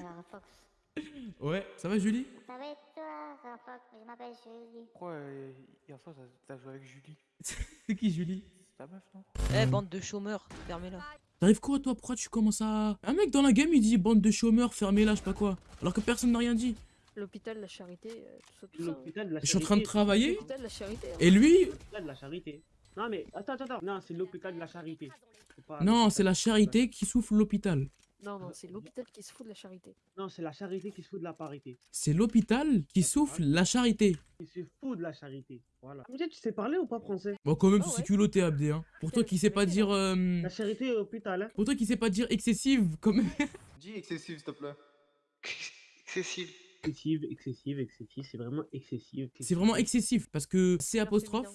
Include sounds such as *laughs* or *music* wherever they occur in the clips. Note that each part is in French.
Alors, Fox. Ouais, ça va Julie? Ça va être toi, Fox, je m'appelle Julie. Pourquoi euh, hier soir t'as- t'as joué avec Julie? *laughs* C'est qui Julie? C'est ta meuf, non? Eh, bande de chômeurs, fermez-la. T'arrives quoi toi? Pourquoi tu commences à... Un mec dans la game il dit bande de chômeurs, fermez-la, je sais pas quoi. Alors que personne n'a rien dit. L'hôpital, la charité, euh, tout ça, tout ça. L'hôpital de la Je suis en train de charité. travailler L'hôpital, la charité. hein. et lui... L'hôpital de la charité. Non mais attends, attends, attends. Non, c'est l'hôpital de la charité. Non, c'est la charité qui souffle l'hôpital. Non, non, c'est l'hôpital qui se fout de la charité. Non, c'est la charité qui se fout de la parité. C'est l'hôpital qui souffle la charité. Qui se fout de la charité. Voilà. Tu sais parler ou pas français? Bon quand même Ah c'est ouais. culotté Abdé hein. Pour toi qui sais pas dire... euh, La charité et l'hôpital, hein. Pour toi qui sais pas dire excessive comme... *laughs* Dis excessif, s'il te plaît. Excessif. Excessive, excessive, excessive. C'est vraiment excessive. C'est vraiment excessif parce que c'est apostrophe,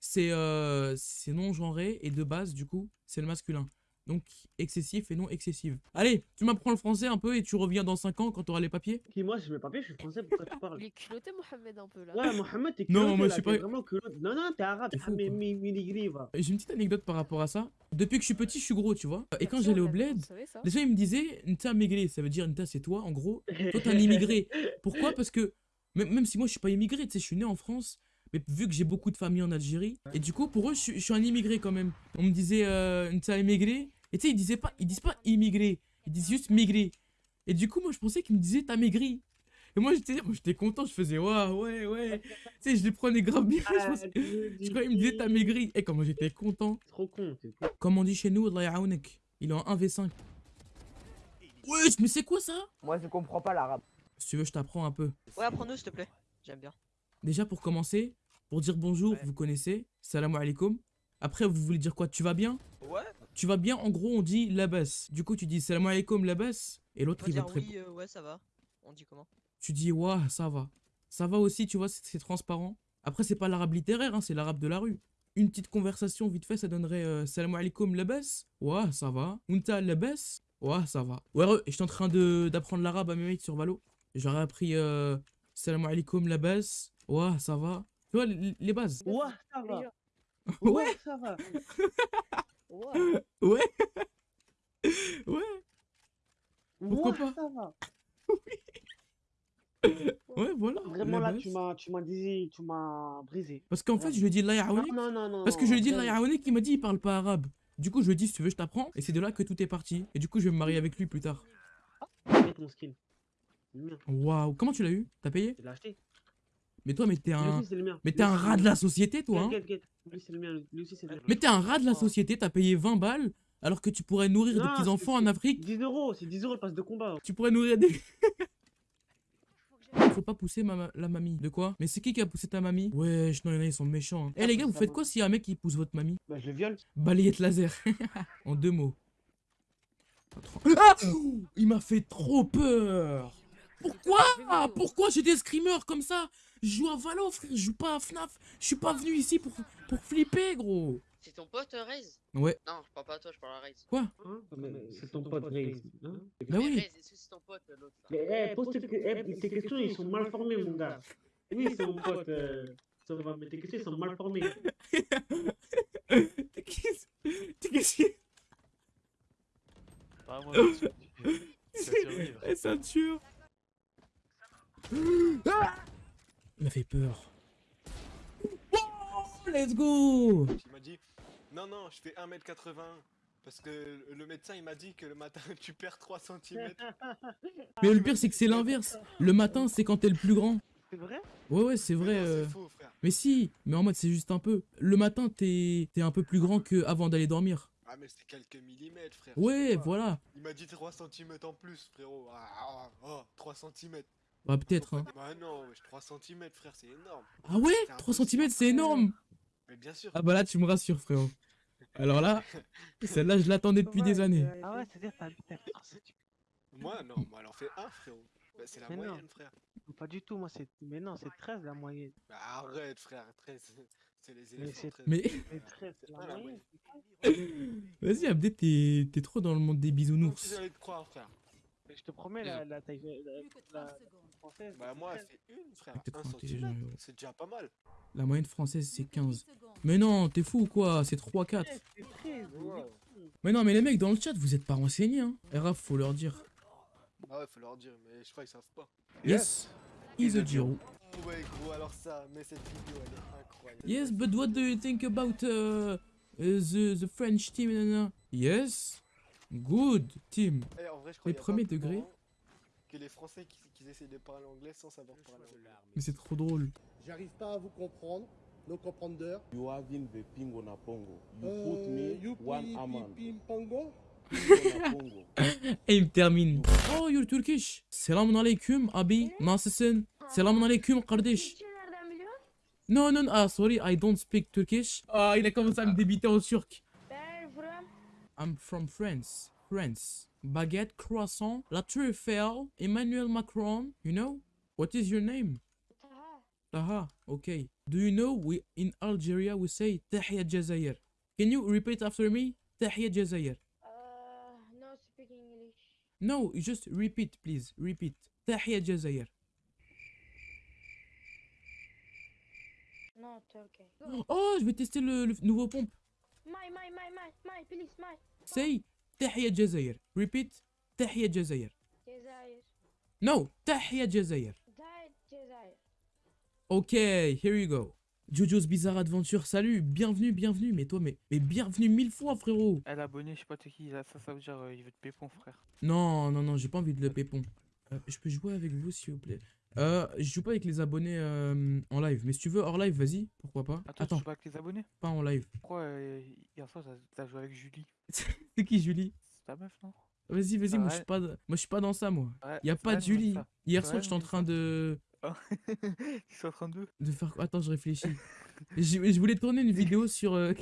c'est euh, c'est non genré et de base du coup c'est le masculin. Donc excessif et non excessive. Allez, tu m'apprends le français un peu et tu reviens dans 5 ans quand t'auras les papiers? Qui moi, je mets papier, je suis français, pourquoi tu parles? *laughs* Il est culotté, Mohamed, un peu là. Ouais, Mohamed, t'es Non, culotté, moi, je suis t'es pas- vraiment culotté. Non, non, t'es arabe. T'es Ah. J'ai une petite anecdote par rapport à ça. Depuis que je suis petit, je suis gros, tu vois. Et quand j'allais au bled, les gens ils me disaient Nta migré, ça veut dire Nta c'est toi en gros. Toi t'es un *laughs* immigré. Pourquoi? Parce que même, même si moi je suis pas immigré, tu sais, je suis né en France, mais vu que j'ai beaucoup de familles en Algérie, et du coup pour eux je, suis- je suis un immigré quand même. On me disait euh, Nta immigré, et tu sais ils disaient pas, ils disent pas immigré, ils disent juste migré. Et du coup moi je pensais qu'ils me disaient t'as maigri. Et moi j'étais moi, j'étais content, je faisais ouais ouais ouais. *laughs* tu sais je les prenais grave bien. *laughs* je, Ah, pensais- tu je croyais qu'ils me disaient t'as maigri. Et comment j'étais content. Trop con, con. Comme on dit chez nous. Il est en 1v5. Wesh, mais c'est quoi ça? Moi, je comprends pas l'arabe. Si tu veux, je t'apprends un peu. Ouais, apprends-nous, s'il te plaît. J'aime bien. Déjà, pour commencer, pour dire bonjour, Ouais. vous connaissez. Salam alaikum. Après, vous voulez dire quoi Tu vas bien? Ouais, Tu vas bien, en gros, on dit labas. Du coup, tu dis salam alaikum labas. Et on l'autre, il va te répondre. oui, euh, ouais, ça va. On dit comment? Tu dis ouah, ça va. Ça va aussi, tu vois, c'est transparent. Après, c'est pas l'arabe littéraire, hein, c'est l'arabe de la rue. Une petite conversation vite fait, ça donnerait euh, salam alaikum labas. Ouah, ça va. Unta labas. Ouah, ça va. Ouais, et je suis en train de- d'apprendre l'arabe à mes mates sur Valo. J'aurais appris euh, salam alaikum labas. Ouah, ça va. Tu vois, les, les bases. Ouais, ça va. Ouais. Ouais, ça va. Ouais. Ouais. ouais. Pourquoi Ouais, pas? ça va. Ouais, voilà. Vraiment là, tu m'as, tu m'as dit, tu m'as brisé. Parce qu'en fait, je lui ai dit Allah Non, non, non, non. Parce que je lui ai dit yaounek, il m'a dit il parle pas arabe. Du coup, je lui ai dit si tu veux, je t'apprends. Et c'est de là que tout est parti. Et du coup, je vais me marier avec lui plus tard. Mien. Waouh, comment tu l'as eu? T'as payé? Je l'ai acheté. Mais toi, mais t'es un. Mais t'es un rat de la société, toi, hein le mien. Mais t'es un rat de la société, t'as payé 20 balles alors que tu pourrais nourrir des petits enfants en Afrique. 10 euros, c'est 10 euros le passe de combat. Tu pourrais nourrir des. *laughs* Faut pas pousser ma- la mamie. De quoi? Mais c'est qui qui a poussé ta mamie? Wesh, non, y en a, ils sont méchants. hein. Eh les gars, vous faites quoi s'il y a un mec qui pousse votre mamie? Bah, je le viole. Balayette laser. *laughs* en deux mots. Ah Il m'a fait trop peur. Pourquoi? Pourquoi j'ai des screamers comme ça? Joue à Valo, frère. Je joue pas à FNAF. Je suis pas venu ici pour, pour flipper, gros. C'est ton pote, euh, Raze Ouais. Non, je parle pas à toi, je parle à Raze. Quoi Hein C'est ton pote Raze. hein Bah Mais oui. Raze, est-ce que c'est ton pote, euh, l'autre Mais eh, pose tes, eh, tes questions, ils sont mal formés, mon gars. Oui, c'est mon pote. euh, ça va, mais tes questions, ils sont mal formés. T'es qui T'es qui Ah, moi. Eh, C'est un tueur. Ah Il m'a fait peur. Oh, let's go Il m'a dit non non je fais 1m80 parce que le médecin il m'a dit que le matin *laughs* tu perds 3 cm. Mais le pire, c'est que c'est l'inverse. Le matin, c'est quand t'es le plus grand. C'est vrai? Ouais, ouais, c'est vrai. euh. C'est faux frère. Mais si, mais en mode, c'est juste un peu. Le matin, t'es t'es un peu plus grand que avant d'aller dormir. Ah mais c'est quelques millimètres frère. Ouais, voilà. Il m'a dit 3 cm en plus frérot. Ah, ah, oh, 3 cm. Bah, peut-être. Hein. Bah non wesh, 3 cm frère c'est énorme. Ah ouais? C'est 3 impossible. cm, c'est énorme Mais bien sûr. Ah bah là, tu me rassures, frérot. Alors là, *laughs* celle-là, je l'attendais depuis des années. Ah ouais, c'est-à-dire que t'habites à Moi non moi elle en fait 1 frérot. Bah, c'est la Mais non. moyenne frère. Pas du tout, moi, c'est. Mais non, c'est 13 la moyenne. Bah, arrête frère 13 c'est les Mais 13. Mais C'est 13 C'est la pas la moyenne. *laughs* vas-y, Abdé, t'es t'es trop dans le monde des bisounours. te croire frère Mais Je te promets, la, la taille la, la française. Bah moi 13. elle fait une frère. T'es trop 1 intelligent, cm. gros. C'est déjà pas mal. La moyenne française, c'est 15. Mais non, t'es fou ou quoi? C'est 3-4. C'est 13. Ouais. Mais non, mais les mecs dans le chat, vous êtes pas renseignés, hein. RAF, faut leur dire. Ah ouais, faut leur dire, mais je crois qu'ils savent pas. Yes. He's a Giro. Ouais, gros, alors ça, mais cette vidéo, elle est incroyable. Yes, but what do you think about uh, uh, the, the French team? Yes. Good team. Eh, en vrai, je crois Les premiers degrés. Que les Français qui, qui essayent de parler anglais sans savoir parler anglais. Mais c'est trop drôle. J'arrive pas à vous comprendre, no comprendre. You having the ping on a pongo. You Euh, put me you one pi- amount. pi- pi- pango? Ping on a pongo. *laughs* Et il me termine. Oh, you're Turkish. Selamun aleyküm abi. Nasılsın? Selamun aleyküm kardeş. Non, non, ah, sorry, I don't speak Turkish. Ah, il a commencé à me débiter en turc. I'm from France. France. Baguette, croissant, La Tour Eiffel, Emmanuel Macron. You know? What is your name? Taha. Taha, okay. Do you know we in Algeria we say Tahia Jazair? Can you repeat after me? Tahia Jazair. Uh, no speaking English. No, just repeat, please. Repeat. Tahia Jazair. No Turkey. Oh, je vais tester le, le nouveau pompe. My, my, my, my, my, please, my. Say Tahia Jazair. Repeat. Tahia Jazair. Cezayir. No, Tahia Jazair. Died Cezayir. Ok, here you go. Jojo's Bizarre Adventure, salut, bienvenue, bienvenue, mais toi, mais, mais bienvenue mille fois, frérot. Elle abonné, je sais pas t'es qui, là, ça, ça veut dire euh, il veut te pépon, frère. Non, non, non, j'ai pas envie de le pépon. Euh, je peux jouer avec vous, s'il vous plaît? Euh, je joue pas avec les abonnés euh, en live, mais si tu veux hors live, vas-y, pourquoi pas. Attends, tu joues pas avec les abonnés? Pas en live. Pourquoi euh, hier soir t'as- joué avec Julie? *laughs* C'est qui, Julie? C'est ta meuf, non? Vas-y, vas-y, moi, je suis pas, moi, je suis pas dans ça, moi. Ouais, Y a pas de Julie. Hier soir, j'étais *laughs* en train de, Tu sont en train de de faire. Attends, je réfléchis. *laughs* je, je voulais tourner une vidéo sur, euh.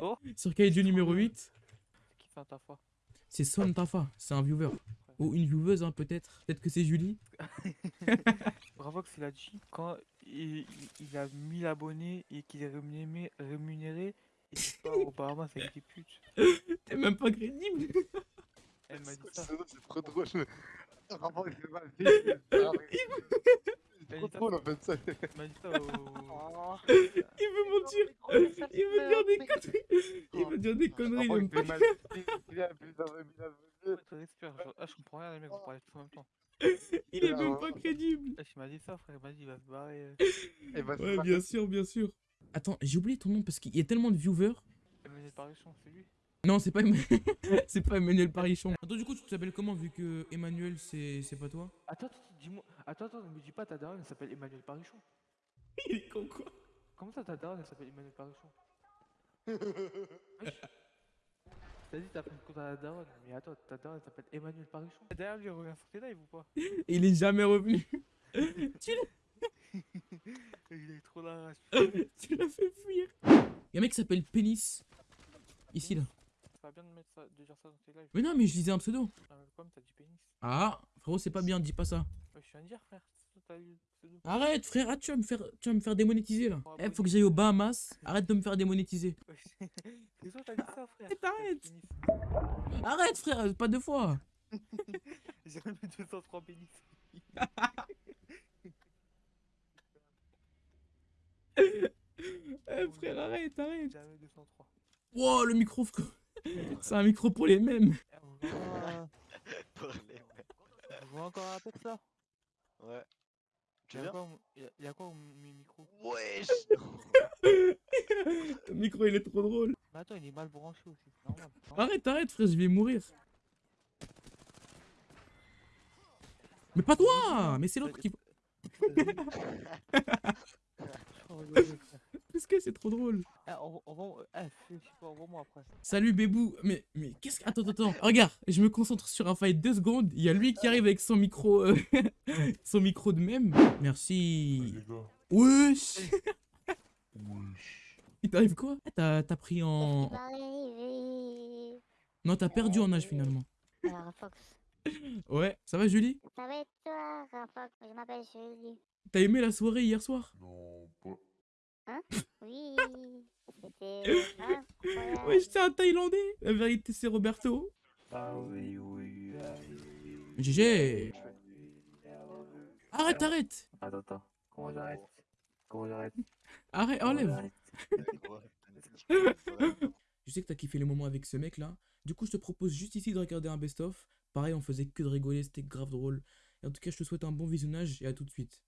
Oh sur Kaiju numéro 8. C'est qui fait ta foi C'est Son Tafa, c'est un viewer. Ou une vieweuse, hein, peut-être. Peut-être que c'est Julie. *laughs* Bravo que c'est la G. Quand il, il- il a 1000 abonnés et qu'il est rémunéré, rémunéré et qu'il part au Bahamas avec des putes. T'es même pas crédible. *laughs* Elle m'a dit ça. C'est trop drôle. Ma. *laughs* C'est trop drôle en fait ça. Elle m'a dit ça au... Il veut mentir. Il veut dire des conneries. Il veut dire des conneries. il aime pas. Il a genre, ah, je comprends rien, les mecs, vous parlez tous en même temps. *laughs* Il est même pas crédible. Ah, il m'a dit ça, frère, il m'a dit, il va se barrer. euh. Et bah, Ouais, bien sûr, bien sûr. Attends, j'ai oublié ton nom parce qu'il y a tellement de viewers. Emmanuel Parichon, c'est lui Non, c'est pas, *laughs* c'est pas Emmanuel Parichon. Attends, du coup, tu t'appelles comment vu que Emmanuel, c'est c'est pas toi? Attends, attends, dis-moi. Attends, attends, ne me dis pas ta daronne, elle s'appelle Emmanuel Parichon. *laughs* Il est con quoi? Comment ça, ta daronne, elle s'appelle Emmanuel Parichon? Wesh. T'as dit, t'as pris le compte à la daronne, mais attends, ta daronne, elle s'appelle Emmanuel Parichon. Derrière lui, il revient sur tes lives ou pas? *laughs* Il est jamais revenu. *laughs* tu l'as- Il est trop là. *laughs* tu l'as fait fuir. Il y a un mec qui s'appelle Pénis. Ici, là. Ça va bien de, mettre ça, de dire ça dans tes lives. Mais non, mais je disais un pseudo. Ah, mais comme t'as dit pénis. Ah, frérot, c'est pas bien, dis pas ça. Ouais, je viens de dire, frère. Arrête, frère, ah, tu vas me faire, tu vas me faire démonétiser là. Oh, Eh, faut que j'aille aux Bahamas. Arrête de me faire démonétiser. *laughs* Arrête. Frère, pas deux fois. *laughs* J'ai remis 203 pénis. *laughs* Eh, frère, arrête, arrête. Jamais 203. Wow, le micro, frère. C'est un micro pour les mêmes. Eh, on voit encore un peu de ça. Ouais. Quoi, au- y a- quoi au mi- micro? Wesh. *laughs* Le micro, il est trop drôle. Mais attends, il est mal branché aussi, c'est normal. non Arrête, arrête, frère, je vais mourir. Mais pas toi Mais c'est l'autre qui... *laughs* Parce que c'est trop drôle. Eh. Eh. Salut Bébou. Mais, mais qu'est-ce que... Attends, attends, attends. Regarde, je me concentre sur un fight deux secondes. Il y a lui qui arrive avec son micro... euh, *laughs* son micro de même. Merci. Wesh Il t'arrive quoi? Ah, T'as t'as pris en... Non, t'as perdu en âge finalement. Alors, Fox. Ouais, ça va Julie? Ça va être toi, Fox. Je m'appelle Julie. T'as aimé la soirée hier soir? Non, pas. Oui. C'était incroyable. Ouais, j'étais un Thaïlandais. La vérité, c'est Roberto. Ah oui, oui, GG. Arrête, arrête. Attends, attends. Comment j'arrête? Comment j'arrête? Arrête, enlève. *laughs* Je sais que t'as kiffé les moments avec ce mec là. Du coup, je te propose juste ici de regarder un best-of. Pareil, on faisait que de rigoler, c'était grave drôle. Et en tout cas, je te souhaite un bon visionnage et à tout de suite.